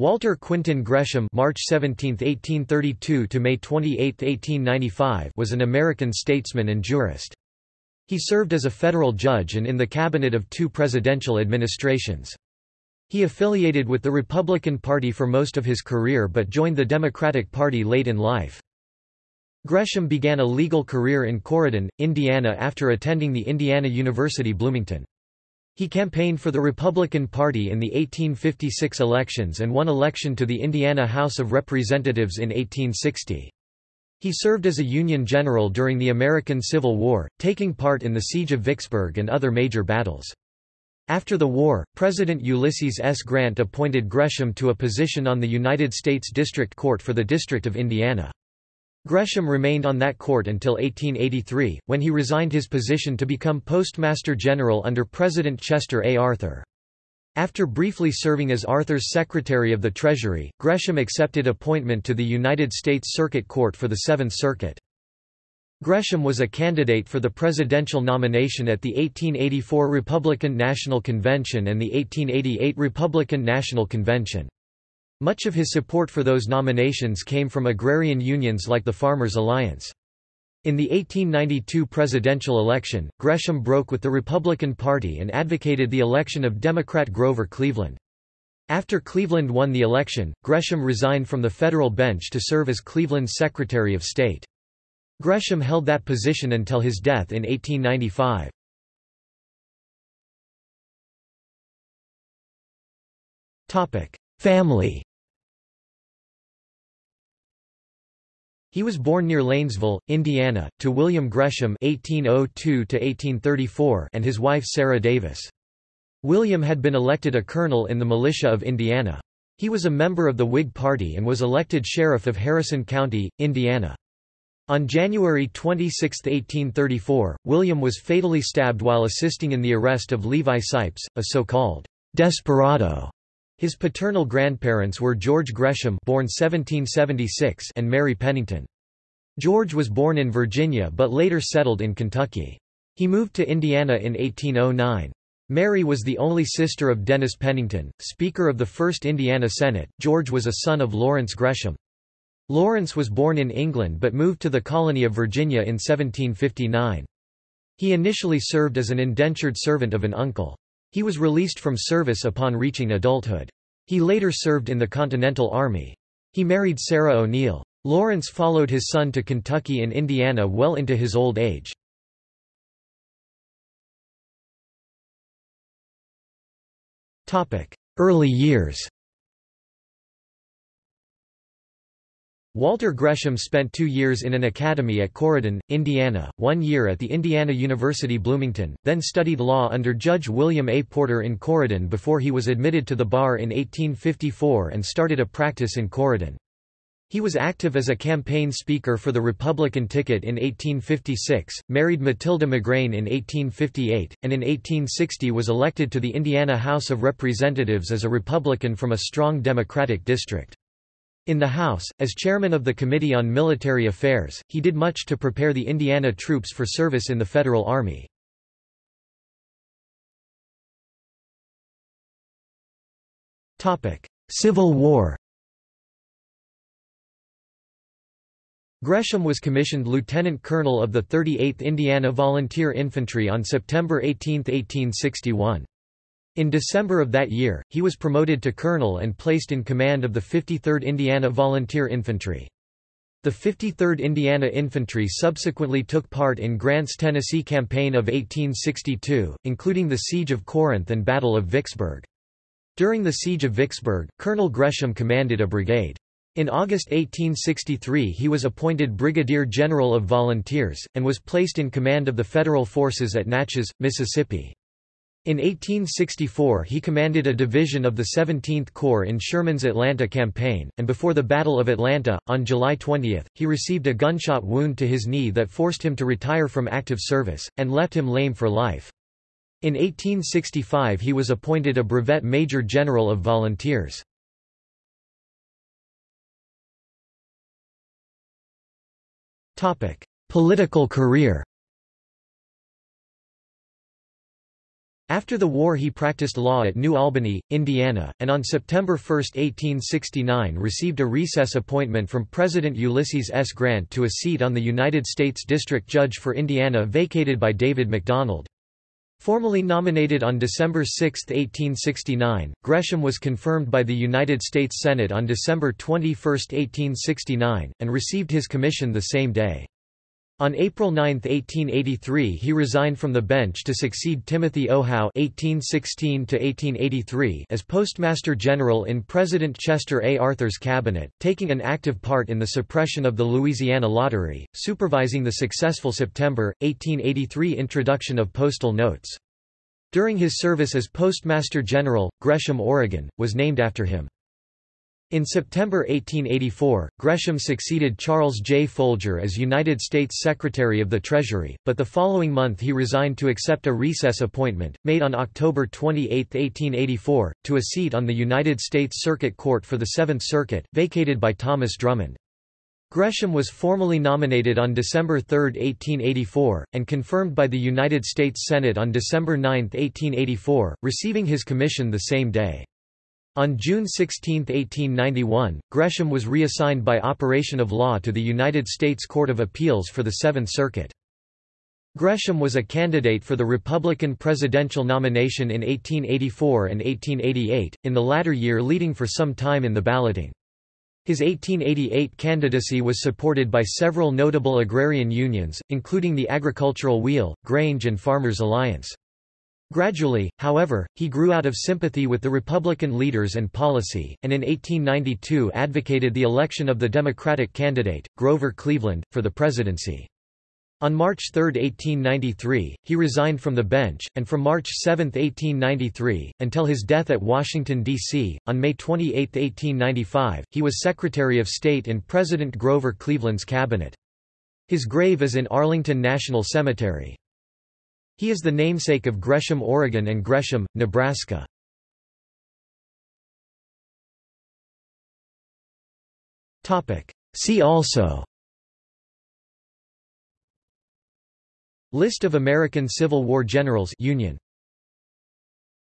Walter Quintin Gresham March 17, 1832 to May 28, 1895 was an American statesman and jurist. He served as a federal judge and in the cabinet of two presidential administrations. He affiliated with the Republican Party for most of his career but joined the Democratic Party late in life. Gresham began a legal career in Corydon, Indiana after attending the Indiana University Bloomington. He campaigned for the Republican Party in the 1856 elections and won election to the Indiana House of Representatives in 1860. He served as a Union general during the American Civil War, taking part in the Siege of Vicksburg and other major battles. After the war, President Ulysses S. Grant appointed Gresham to a position on the United States District Court for the District of Indiana. Gresham remained on that court until 1883, when he resigned his position to become Postmaster General under President Chester A. Arthur. After briefly serving as Arthur's Secretary of the Treasury, Gresham accepted appointment to the United States Circuit Court for the Seventh Circuit. Gresham was a candidate for the presidential nomination at the 1884 Republican National Convention and the 1888 Republican National Convention. Much of his support for those nominations came from agrarian unions like the Farmers Alliance. In the 1892 presidential election, Gresham broke with the Republican Party and advocated the election of Democrat Grover Cleveland. After Cleveland won the election, Gresham resigned from the federal bench to serve as Cleveland's Secretary of State. Gresham held that position until his death in 1895. Family He was born near Lanesville, Indiana, to William Gresham (1802–1834) and his wife Sarah Davis. William had been elected a colonel in the militia of Indiana. He was a member of the Whig Party and was elected sheriff of Harrison County, Indiana. On January 26, 1834, William was fatally stabbed while assisting in the arrest of Levi Sipes, a so-called desperado his paternal grandparents were George Gresham born 1776 and Mary Pennington. George was born in Virginia but later settled in Kentucky. He moved to Indiana in 1809. Mary was the only sister of Dennis Pennington, Speaker of the First Indiana Senate. George was a son of Lawrence Gresham. Lawrence was born in England but moved to the colony of Virginia in 1759. He initially served as an indentured servant of an uncle. He was released from service upon reaching adulthood. He later served in the Continental Army. He married Sarah O'Neill. Lawrence followed his son to Kentucky and Indiana well into his old age. Early years Walter Gresham spent two years in an academy at Corydon, Indiana, one year at the Indiana University Bloomington, then studied law under Judge William A. Porter in Corydon before he was admitted to the bar in 1854 and started a practice in Corydon. He was active as a campaign speaker for the Republican ticket in 1856, married Matilda McGrain in 1858, and in 1860 was elected to the Indiana House of Representatives as a Republican from a strong Democratic district. In the House, as chairman of the Committee on Military Affairs, he did much to prepare the Indiana troops for service in the Federal Army. Civil War Gresham was commissioned lieutenant colonel of the 38th Indiana Volunteer Infantry on September 18, 1861. In December of that year, he was promoted to colonel and placed in command of the 53rd Indiana Volunteer Infantry. The 53rd Indiana Infantry subsequently took part in Grant's Tennessee Campaign of 1862, including the Siege of Corinth and Battle of Vicksburg. During the Siege of Vicksburg, Colonel Gresham commanded a brigade. In August 1863 he was appointed Brigadier General of Volunteers, and was placed in command of the Federal forces at Natchez, Mississippi. In 1864 he commanded a division of the 17th Corps in Sherman's Atlanta campaign, and before the Battle of Atlanta, on July 20, he received a gunshot wound to his knee that forced him to retire from active service, and left him lame for life. In 1865 he was appointed a brevet major general of volunteers. Political career After the war he practiced law at New Albany, Indiana, and on September 1, 1869 received a recess appointment from President Ulysses S. Grant to a seat on the United States District Judge for Indiana vacated by David McDonald. Formally nominated on December 6, 1869, Gresham was confirmed by the United States Senate on December 21, 1869, and received his commission the same day. On April 9, 1883 he resigned from the bench to succeed Timothy O. Howe (1816–1883) as Postmaster General in President Chester A. Arthur's cabinet, taking an active part in the suppression of the Louisiana Lottery, supervising the successful September, 1883 introduction of postal notes. During his service as Postmaster General, Gresham, Oregon, was named after him. In September 1884, Gresham succeeded Charles J. Folger as United States Secretary of the Treasury, but the following month he resigned to accept a recess appointment, made on October 28, 1884, to a seat on the United States Circuit Court for the Seventh Circuit, vacated by Thomas Drummond. Gresham was formally nominated on December 3, 1884, and confirmed by the United States Senate on December 9, 1884, receiving his commission the same day. On June 16, 1891, Gresham was reassigned by operation of law to the United States Court of Appeals for the Seventh Circuit. Gresham was a candidate for the Republican presidential nomination in 1884 and 1888, in the latter year leading for some time in the balloting. His 1888 candidacy was supported by several notable agrarian unions, including the Agricultural Wheel, Grange and Farmers Alliance. Gradually, however, he grew out of sympathy with the Republican leaders and policy, and in 1892 advocated the election of the Democratic candidate, Grover Cleveland, for the presidency. On March 3, 1893, he resigned from the bench, and from March 7, 1893, until his death at Washington, D.C., on May 28, 1895, he was Secretary of State in President Grover Cleveland's cabinet. His grave is in Arlington National Cemetery. He is the namesake of Gresham, Oregon and Gresham, Nebraska. See also List of American Civil War generals Union